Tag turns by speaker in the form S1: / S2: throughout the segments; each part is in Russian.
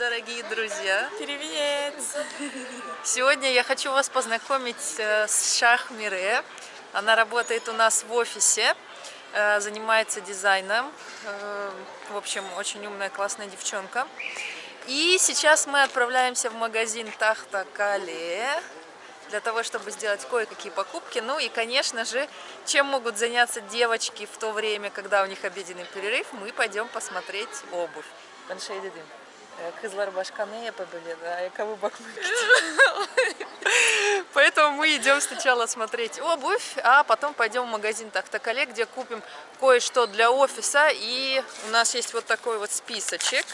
S1: дорогие друзья!
S2: Привет!
S1: Сегодня я хочу вас познакомить э, с Шах Мире. Она работает у нас в офисе, э, занимается дизайном. Э, в общем, очень умная, классная девчонка. И сейчас мы отправляемся в магазин Тахта Кале для того, чтобы сделать кое-какие покупки. Ну и, конечно же, чем могут заняться девочки в то время, когда у них обеденный перерыв, мы пойдем посмотреть обувь. Кызлар башканы yapabilir, ayakkabı bakmak için. Поэтому мы идем сначала смотреть обувь, а потом пойдем в магазин Тахтакале, где купим кое-что для офиса. И у нас есть вот такой вот списочек,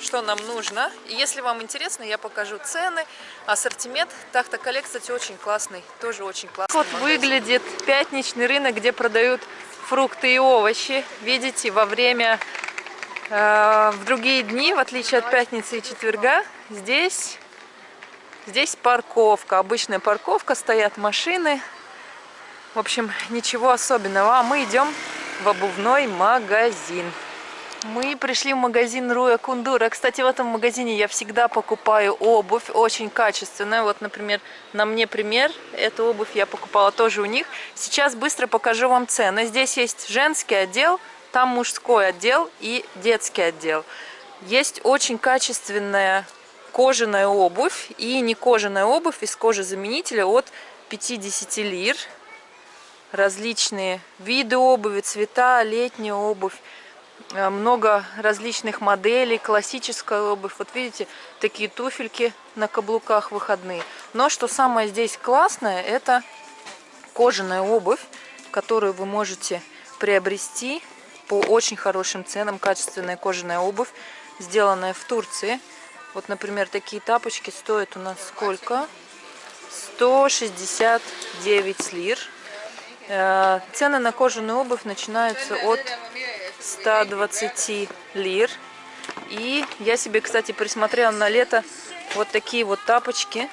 S1: что нам нужно. И если вам интересно, я покажу цены, ассортимент. Тахтакале, кстати, очень классный, тоже очень классный Вот магазин. выглядит пятничный рынок, где продают фрукты и овощи. Видите, во время Э, в другие дни, в отличие от пятницы и четверга, здесь, здесь парковка, обычная парковка, стоят машины. В общем, ничего особенного. А мы идем в обувной магазин. Мы пришли в магазин Руя Кундура. Кстати, в этом магазине я всегда покупаю обувь, очень качественная. Вот, например, на мне пример. Эту обувь я покупала тоже у них. Сейчас быстро покажу вам цены. Здесь есть женский отдел, там мужской отдел и детский отдел. Есть очень качественная кожаная обувь и не кожаная обувь из кожезаменителя от 50 лир. Различные виды обуви, цвета, летняя обувь. Э, много различных моделей, классическая обувь. Вот видите, такие туфельки на каблуках выходные. Но что самое здесь классное, это кожаная обувь, которую вы можете приобрести по очень хорошим ценам качественная кожаная обувь, сделанная в Турции. Вот, например, такие тапочки стоят у нас сколько? 169 лир. Э, цены на кожаную обувь начинаются от 120 лир. И я себе, кстати, присмотрела на лето вот такие вот тапочки.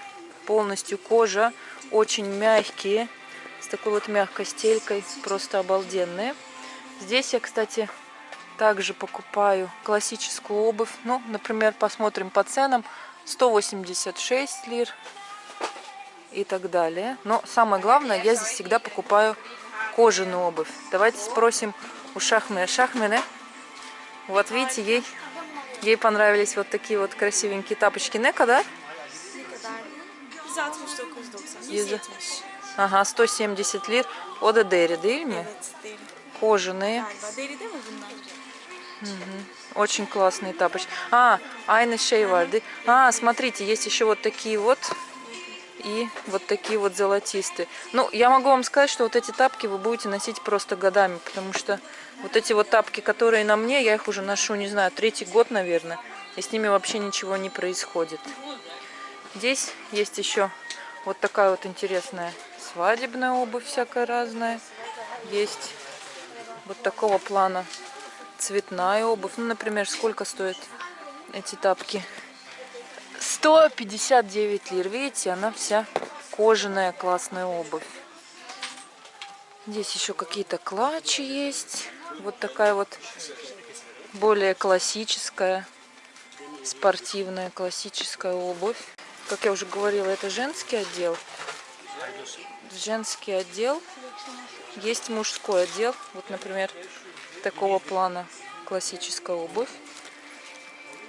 S1: Полностью кожа, очень мягкие, с такой вот мягкой стелькой, просто обалденные. Здесь я, кстати, также покупаю классическую обувь. Ну, например, посмотрим по ценам. 186 лир и так далее. Но самое главное, я здесь всегда покупаю кожаную обувь. Давайте спросим у Шахмена. Шахмены, вот видите, ей, ей понравились вот такие вот красивенькие тапочки. Нека, да? Ага, 170 лир. Ода Дери, değil mi? Кожаные. Угу. Очень классные тапочки. А, Айна Шейварды. А, смотрите, есть еще вот такие вот. И вот такие вот золотистые. Ну, я могу вам сказать, что вот эти тапки вы будете носить просто годами. Потому что вот эти вот тапки, которые на мне, я их уже ношу, не знаю, третий год, наверное. И с ними вообще ничего не происходит. Здесь есть еще вот такая вот интересная свадебная обувь всякая разная. Есть вот такого плана цветная обувь. Ну, например, сколько стоят эти тапки? 159 лир. Видите, она вся кожаная, классная обувь. Здесь еще какие-то клатчи есть. Вот такая вот более классическая, спортивная, классическая обувь. Как я уже говорила, это женский отдел. Женский отдел есть мужской отдел. Вот, например, такого плана классическая обувь.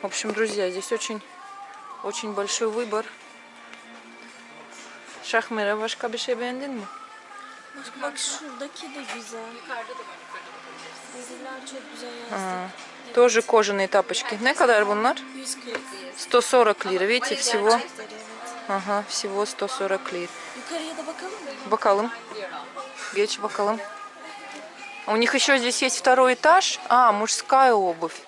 S1: В общем, друзья, здесь очень, очень большой выбор. Şahmere başka bir şey beğendin mi?
S2: Bak şuradaki de güzel. Diziler çok güzel
S1: А, тоже kожаные тапочки. Ne kadar bunlar?
S2: 140.
S1: 140 лир. Видите, всего, ага, всего 140 лир.
S2: Yukarıya da bakalım mı?
S1: Bakalım. Geç bakalım. У них еще здесь есть второй этаж. А, мужская обувь.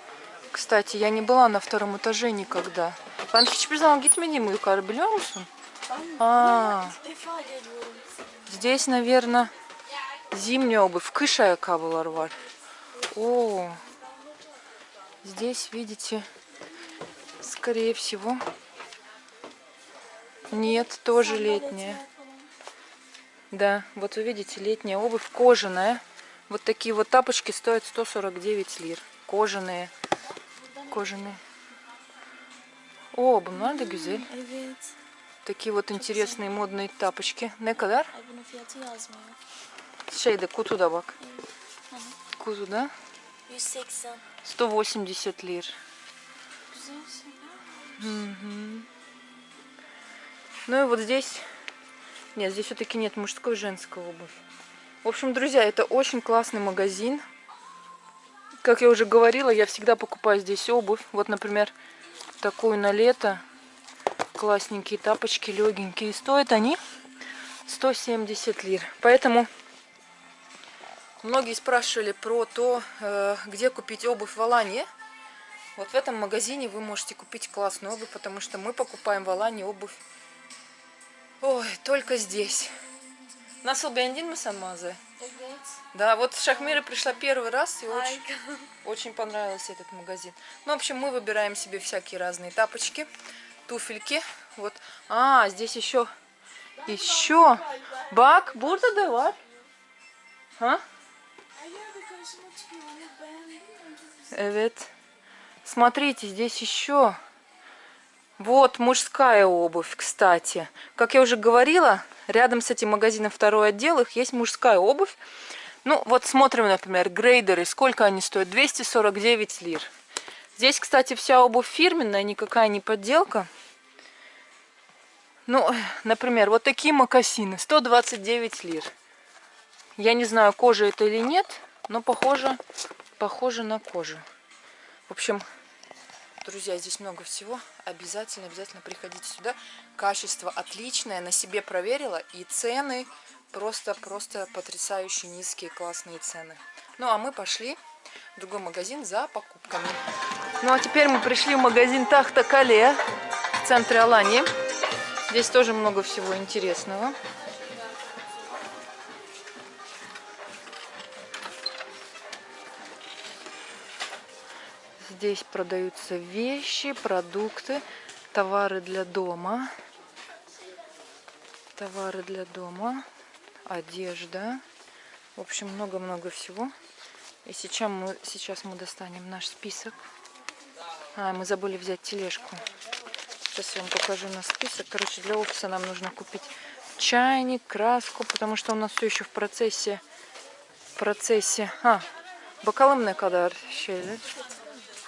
S1: Кстати, я не была на втором этаже никогда. Ben hiçbir zaman gitmedim yukarı? А, здесь, наверное, зимняя обувь. Кыш ayakkabılar var. О, здесь, видите, скорее всего, нет, тоже летняя. Да, вот вы видите, летняя обувь кожаная. Вот такие вот тапочки стоят 149 лир. Кожаные. Кожаные. О, güzel.
S2: Evet.
S1: Такие вот интересные модные тапочки. Ne kadar? Şeyde kutuda bak. Kutuda
S2: 180.
S1: 180 лир. Мгм. Ну и вот здесь... Нет, здесь все-таки нет мужской и женской обувь. В общем, друзья, это очень классный магазин. Как я уже говорила, я всегда покупаю здесь обувь. Вот, например, такую на лето. Классненькие тапочки, легенькие. Стоят они 170 лир. Поэтому многие спрашивали про то, э, где купить обувь в Алании. Вот в этом магазине вы можете купить классную обувь, потому что мы покупаем в Алании обувь. Ой, только здесь. Nasıl beğendin mi sen mağazayı?
S2: Evet.
S1: Да, вот в Шахмире пришла первый раз и очень, очень понравился этот магазин. Ну, в общем, мы выбираем себе всякие разные тапочки, туфельки. Вот. А, здесь еще, еще. Бак, burada da var. Ha? Evet. Смотрите, здесь еще. Вот мужская обувь, кстати. Как я уже говорила, рядом с этим магазином второй отдел, их есть мужская обувь. Ну, вот смотрим, например, грейдеры. Сколько они стоят? 249 лир. Здесь, кстати, вся обувь фирменная, никакая не подделка. Ну, например, вот такие мокасины. 129 лир. Я не знаю, кожа это или нет, но похоже, похоже на кожу. В общем, друзья, здесь много всего. Обязательно, обязательно приходите сюда. Качество отличное, на себе проверила. И цены просто, просто потрясающе низкие, классные цены. Ну, а мы пошли в другой магазин за покупками. Ну, а теперь мы пришли в магазин Тахта Кале в центре Алании. Здесь тоже много всего интересного. Здесь продаются вещи, продукты, товары для дома. Товары для дома, одежда. В общем, много-много всего. И сейчас мы, сейчас мы достанем наш список. А, мы забыли взять тележку. Сейчас я вам покажу наш список. Короче, для офиса нам нужно купить чайник, краску, потому что у нас все еще в процессе. В процессе. А, bakalım ne kadar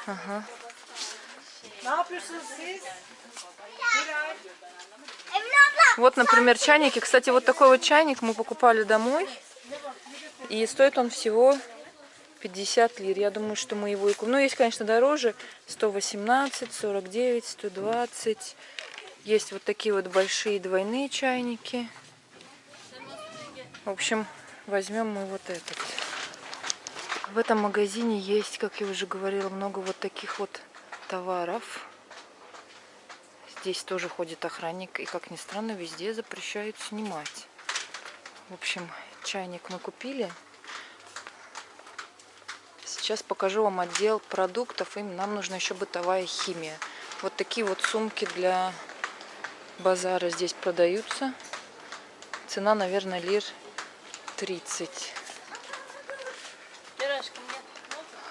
S3: Miray.
S1: Вот, например, чайники. Кстати, вот такой вот чайник мы покупали домой. И стоит он всего 50 лир. Я думаю, что мы его и купим. Ну, есть, конечно, дороже. 118, 49, 120. Есть вот такие вот большие двойные чайники. В общем, возьмем мы вот этот. В этом магазине есть, как я уже говорила, много вот таких вот товаров. Здесь тоже ходит охранник, и, как ни странно, везде запрещают снимать. В общем, чайник мы купили. Сейчас покажу вам отдел продуктов. Им нам нужна еще бытовая химия. Вот такие вот сумки для базара здесь продаются. Цена, наверное, лир 30.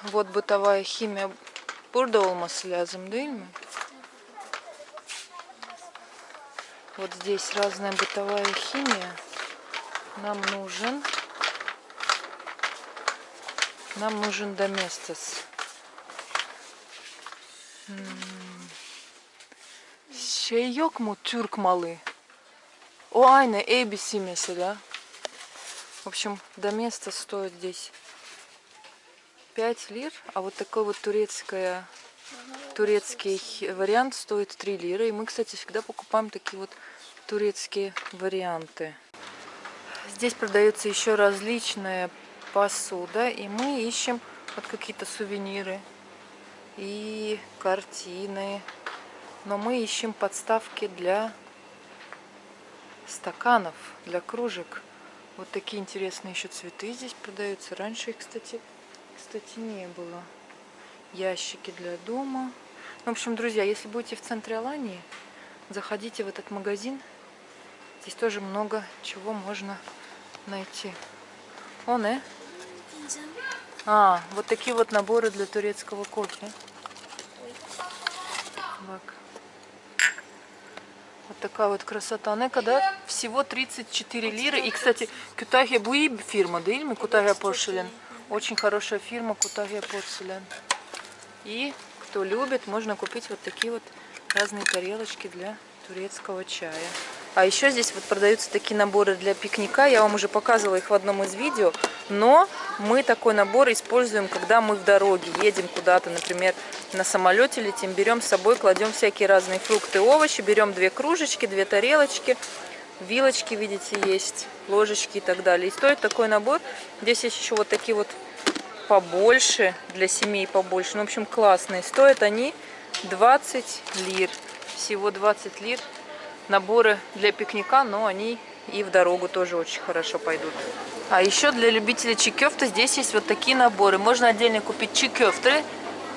S1: Вот bытовая химия. Burada olması lazım değil mi? Вот здесь разная бытовая химия. Нам нужен... Нам нужен доместос. Şey yok mu Türk malı? O aynı ABC mesela. В общем, доместос стоит здесь 5 лир, а вот такой вот турецкая, турецкий вариант стоит 3 лиры. И мы, кстати, всегда покупаем такие вот турецкие варианты. Здесь продается еще различная посуда, и мы ищем вот какие-то сувениры и картины. Но мы ищем подставки для стаканов, для кружек. Вот такие интересные еще цветы здесь продаются. Раньше их, кстати, кстати, не было. Ящики для дома. Ну, в общем, друзья, если будете в центре Алании, заходите в этот магазин. Здесь тоже много чего можно найти. Он, э? А, вот такие вот наборы для турецкого кофе. Бак. Вот такая вот красота. Нека, да? Всего 34 лиры. И, кстати, Кютахия Буи фирма, да, или Кутахия Порселен? Очень хорошая фирма Кутахия Порселен. И кто любит, можно купить вот такие вот разные тарелочки для турецкого чая. А еще здесь вот продаются такие наборы для пикника. Я вам уже показывала их в одном из видео. Но мы такой набор используем, когда мы в дороге едем куда-то, например, на самолете летим, берем с собой, кладем всякие разные фрукты, овощи, берем две кружечки, две тарелочки, вилочки, видите, есть, ложечки и так далее. И стоит такой набор. Здесь есть еще вот такие вот побольше, для семей побольше. Ну, в общем, классные. Стоят они 20 лир. Всего 20 лир. Наборы для пикника, но они и в дорогу тоже очень хорошо пойдут. А еще для любителей чикёфта здесь есть вот такие наборы. Можно отдельно купить чикёфты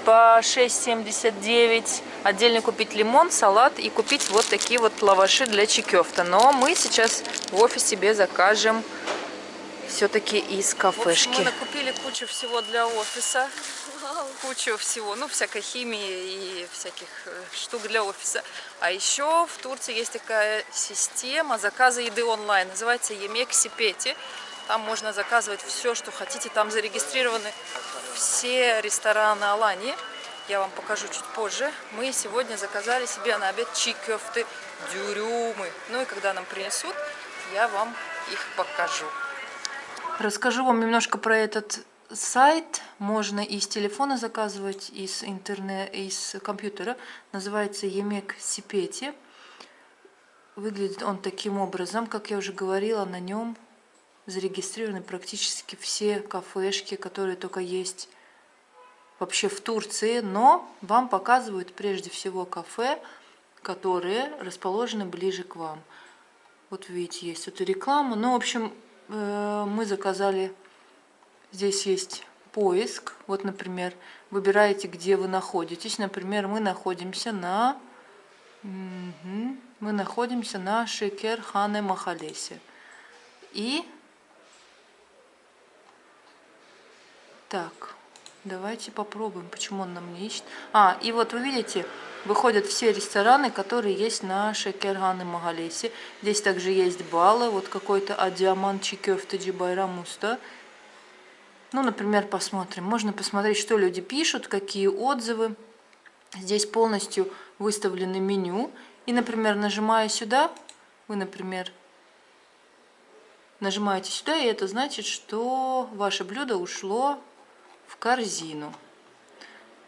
S1: по 6,79. Отдельно купить лимон, салат и купить вот такие вот лаваши для чикёфта. Но мы сейчас в офис себе закажем все-таки из кафешки. В общем, мы накупили кучу всего для офиса. Кучу всего, ну, всякой химии и всяких э, штук для офиса. А еще в Турции есть такая система заказа еды онлайн. Называется Емек Сипети. Там можно заказывать все, что хотите. Там зарегистрированы все рестораны Алании. Я вам покажу чуть позже. Мы сегодня заказали себе на обед чикёфты, дюрюмы. Ну и когда нам принесут, я вам их покажу. Расскажу вам немножко про этот сайт. Можно из телефона заказывать, из интернета, из компьютера. Называется Емек Сипети. Выглядит он таким образом, как я уже говорила, на нем зарегистрированы практически все кафешки, которые только есть вообще в Турции. Но вам показывают прежде всего кафе, которые расположены ближе к вам. Вот видите, есть вот реклама. Ну, в общем, Э, мы заказали, здесь есть поиск. Вот, например, выбираете, где вы находитесь. Например, мы находимся на... Мы находимся на Шекер Хане Махалесе. И... Так, давайте попробуем, почему он нам не ищет. А, и вот вы видите, выходят все рестораны, которые есть на Шекерган Магалесе. Здесь также есть балы, вот какой-то Адиаман Чикёфта Джибайрамуста. Ну, например, посмотрим. Можно посмотреть, что люди пишут, какие отзывы. Здесь полностью выставлены меню. И, например, нажимая сюда, вы, например, нажимаете сюда, и это значит, что ваше блюдо ушло в корзину.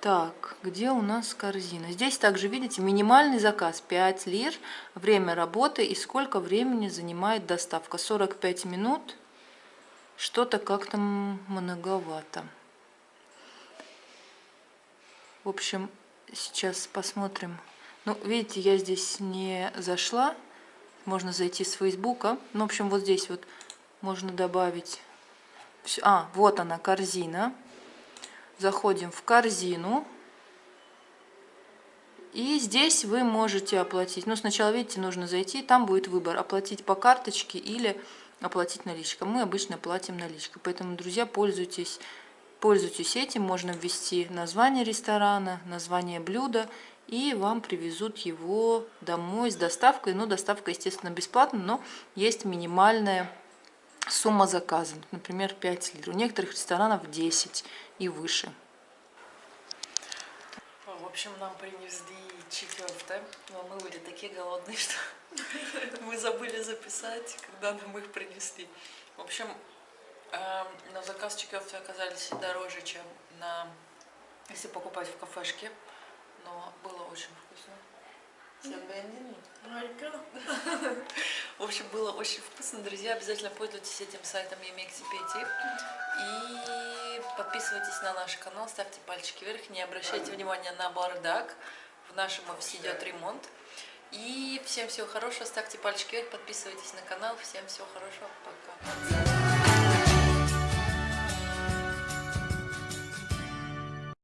S1: Так, где у нас корзина? Здесь также, видите, минимальный заказ 5 лир, время работы и сколько времени занимает доставка. 45 минут, что-то как-то многовато. В общем, сейчас посмотрим. Ну, видите, я здесь не зашла, можно зайти с фейсбука. Ну, в общем, вот здесь вот можно добавить... А, вот она, корзина заходим в корзину. И здесь вы можете оплатить. Ну, сначала, видите, нужно зайти, там будет выбор, оплатить по карточке или оплатить наличкой. Мы обычно платим наличкой. Поэтому, друзья, пользуйтесь, пользуйтесь этим. Можно ввести название ресторана, название блюда, и вам привезут его домой с доставкой. Ну, доставка, естественно, бесплатная, но есть минимальная сумма заказа. Например, 5 лир. У некоторых ресторанов 10 и выше.
S3: В общем, нам принесли чикёфте, но мы были такие голодные, что мы забыли записать, когда нам их принесли. В общем, эм, на заказ чикёфте оказались дороже, чем на если покупать в кафешке, но было очень вкусно. В общем, было очень вкусно, друзья. Обязательно пользуйтесь этим сайтом Емексипети. И подписывайтесь на наш канал, ставьте пальчики вверх. Не обращайте внимания на бардак. В нашем офисе идет ремонт. И всем всего хорошего. Ставьте пальчики вверх, подписывайтесь на канал. Всем всего хорошего. Пока.